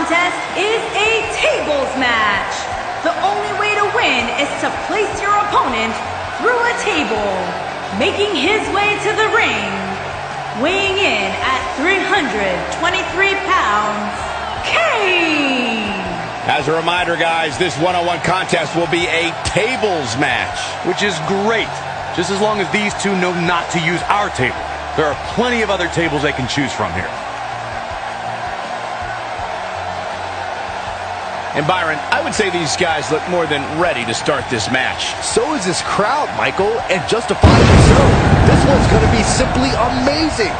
Contest is a tables match. The only way to win is to place your opponent through a table, making his way to the ring. Weighing in at 323 pounds, Kane! As a reminder, guys, this one-on-one contest will be a tables match. Which is great, just as long as these two know not to use our table. There are plenty of other tables they can choose from here. And Byron, I would say these guys look more than ready to start this match. So is this crowd, Michael, and justifiably so. This one's going to be simply amazing.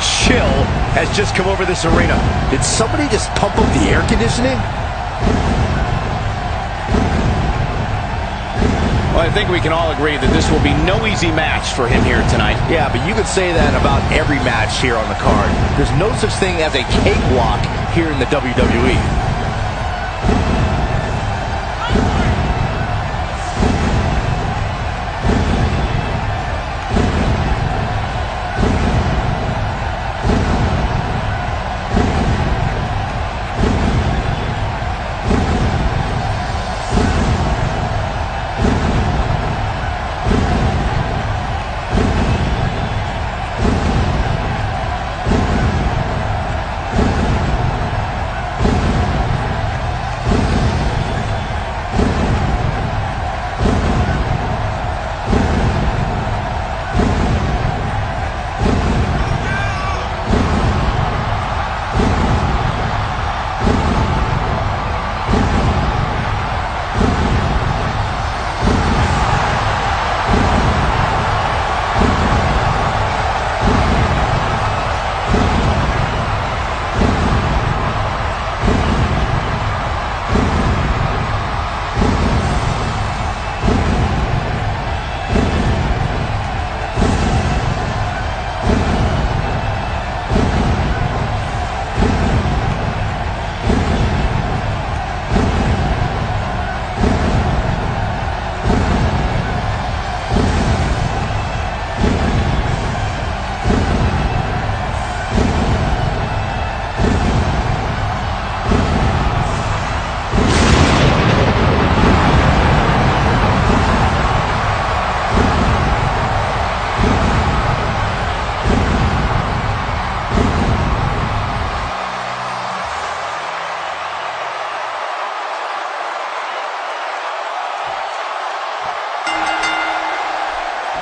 Chill has just come over this arena. Did somebody just pump up the air conditioning? Well, I think we can all agree that this will be no easy match for him here tonight. Yeah, but you could say that about every match here on the card. There's no such thing as a cakewalk here in the. WWE.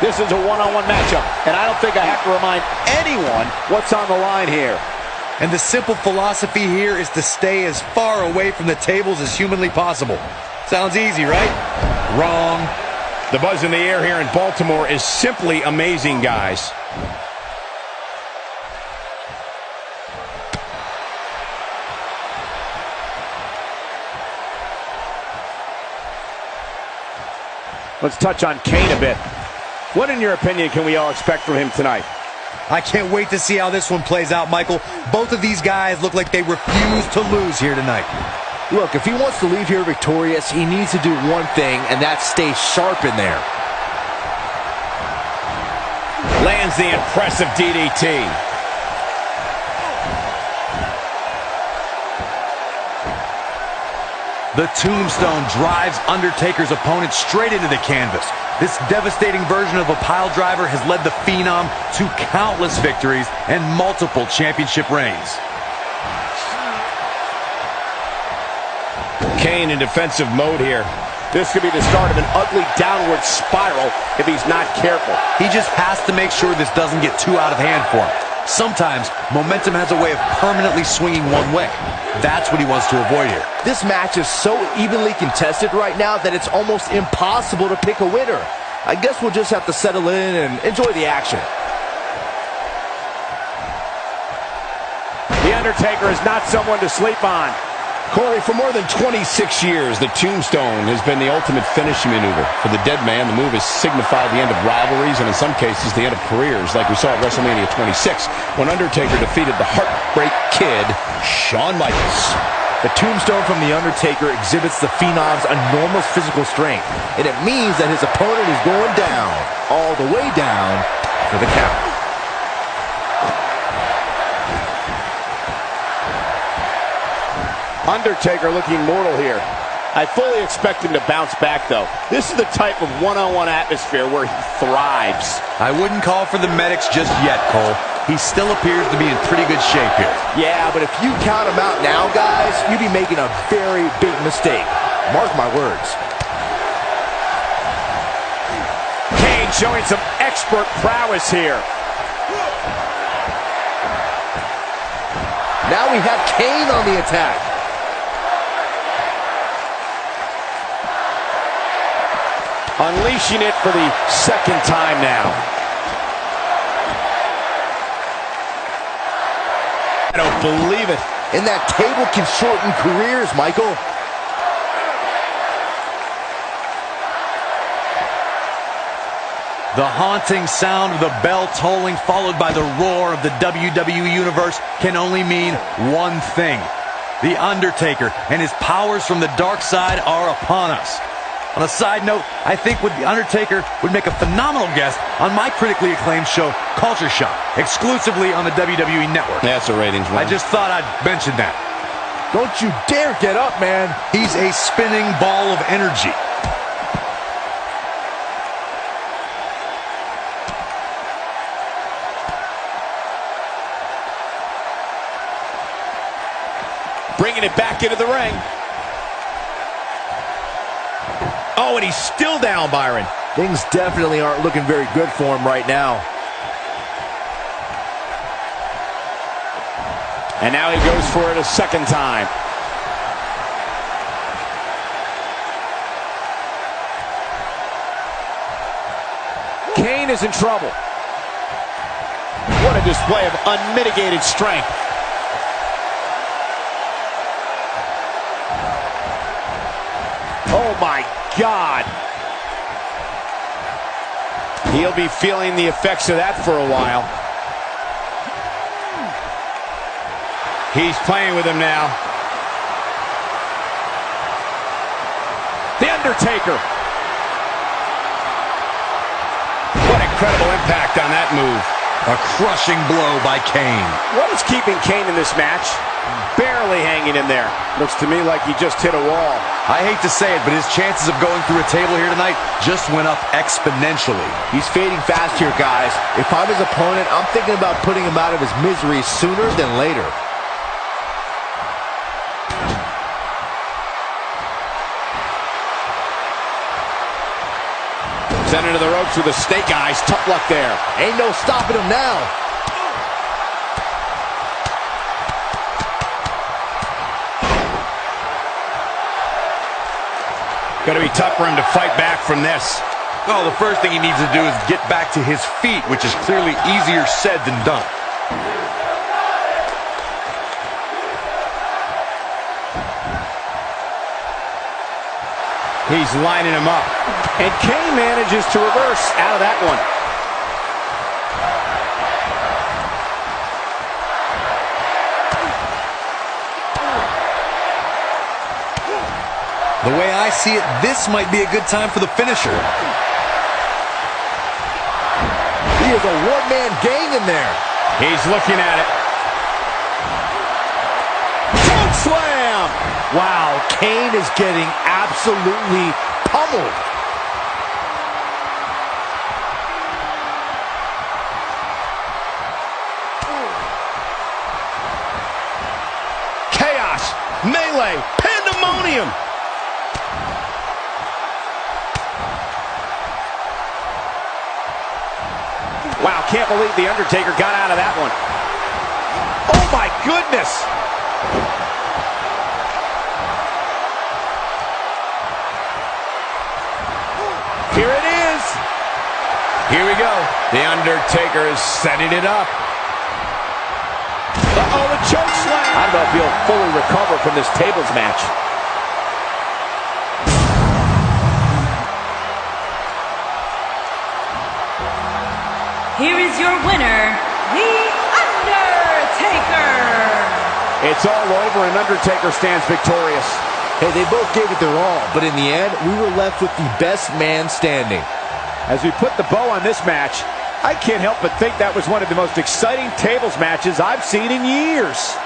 This is a one-on-one matchup, and I don't think I have to remind anyone what's on the line here. And the simple philosophy here is to stay as far away from the tables as humanly possible. Sounds easy, right? Wrong. The buzz in the air here in Baltimore is simply amazing, guys. Let's touch on Kane a bit. What, in your opinion, can we all expect from him tonight? I can't wait to see how this one plays out, Michael. Both of these guys look like they refuse to lose here tonight. Look, if he wants to leave here victorious, he needs to do one thing, and that's stay sharp in there. Lands the impressive DDT. The tombstone drives Undertaker's opponent straight into the canvas. This devastating version of a pile driver has led the Phenom to countless victories and multiple championship reigns. Kane in defensive mode here. This could be the start of an ugly downward spiral if he's not careful. He just has to make sure this doesn't get too out of hand for him. Sometimes momentum has a way of permanently swinging one way. That's what he wants to avoid here. This match is so evenly contested right now that it's almost impossible to pick a winner. I guess we'll just have to settle in and enjoy the action. The Undertaker is not someone to sleep on. Corey, for more than 26 years, the tombstone has been the ultimate finishing maneuver. For the dead man, the move has signified the end of rivalries and in some cases the end of careers, like we saw at WrestleMania 26 when Undertaker defeated the Heartbreak Kid, Shawn Michaels. The tombstone from The Undertaker exhibits the Phenom's enormous physical strength, and it means that his opponent is going down, all the way down, for the count. Undertaker looking mortal here. I fully expect him to bounce back, though. This is the type of one-on-one -on -one atmosphere where he thrives. I wouldn't call for the medics just yet, Cole. He still appears to be in pretty good shape here. Yeah, but if you count him out now, guys, you'd be making a very big mistake. Mark my words. Kane showing some expert prowess here. Now we have Kane on the attack. Unleashing it for the second time now. I don't believe it. And that table can shorten careers, Michael. The haunting sound of the bell tolling followed by the roar of the WWE Universe can only mean one thing. The Undertaker and his powers from the dark side are upon us. On a side note, I think The Undertaker would make a phenomenal guest on my critically acclaimed show, Culture Shock, exclusively on the WWE Network. That's a ratings one. I just thought I'd mention that. Don't you dare get up, man. He's a spinning ball of energy. Bringing it back into the ring. Oh, and he's still down, Byron. Things definitely aren't looking very good for him right now. And now he goes for it a second time. Kane is in trouble. What a display of unmitigated strength. Oh my God. He'll be feeling the effects of that for a while. He's playing with him now. The Undertaker. What incredible impact on that move. A crushing blow by Kane. What is keeping Kane in this match? Barely hanging in there. Looks to me like he just hit a wall. I hate to say it, but his chances of going through a table here tonight just went up exponentially. He's fading fast here, guys. If I'm his opponent, I'm thinking about putting him out of his misery sooner than later. Sent into the ropes with a snake eyes. Tough luck there. Ain't no stopping him now. Going to be tough for him to fight back from this. Well, the first thing he needs to do is get back to his feet, which is clearly easier said than done. He's lining him up. And Kane manages to reverse out of that one. The way I see it, this might be a good time for the finisher. He is a one-man gang in there. He's looking at it. Choke slam! Wow, Kane is getting absolutely pummeled. Chaos, melee, pandemonium. Wow, can't believe The Undertaker got out of that one. Oh, my goodness! Here it is. Here we go. The Undertaker is setting it up. Uh-oh, the choke slam. I don't know if he'll fully recover from this tables match. Here is your winner, The Undertaker. It's all over and Undertaker stands victorious. Hey, they both gave it their all, but in the end, we were left with the best man standing. As we put the bow on this match, I can't help but think that was one of the most exciting tables matches I've seen in years.